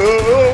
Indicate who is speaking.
Speaker 1: oh.